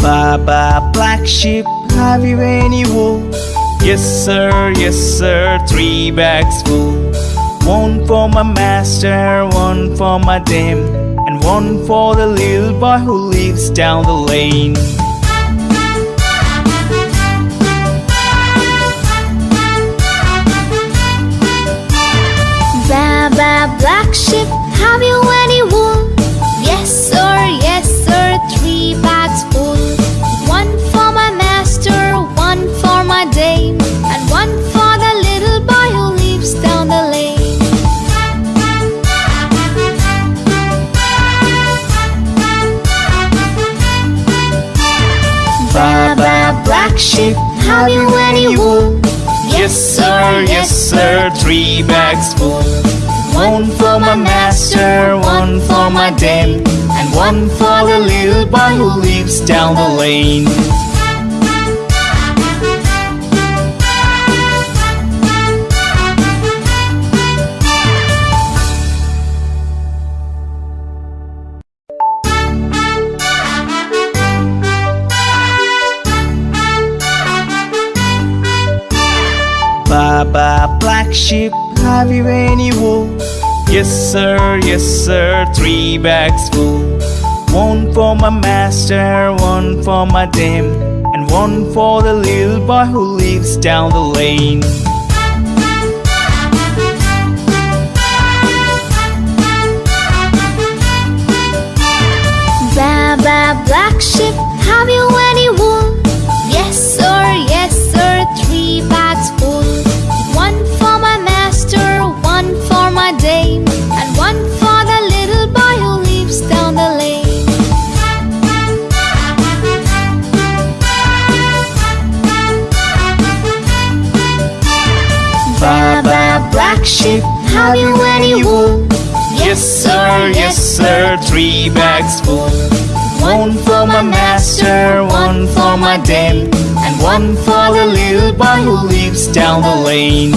Baba black sheep, have you any wool? Yes sir, yes sir, three bags full One for my master, one for my dame And one for the little boy who lives down the lane have you any wool? Yes sir, yes sir, three bags full One for my master, one for my dame And one for the little boy who lives down the lane Baba black sheep, have you any wool? Yes sir, yes sir, three bags full One for my master, one for my dame And one for the little boy who lives down the lane. Baba black sheep, have you any wool? Yes sir, yes sir, three bags full. One for my master, one for my dame And one for the little boy who lives down the lane. Baba black sheep, have you have you any wool? Yes sir, yes sir, three bags full. One for my master, one for my dame And one for the little boy who lives down the lane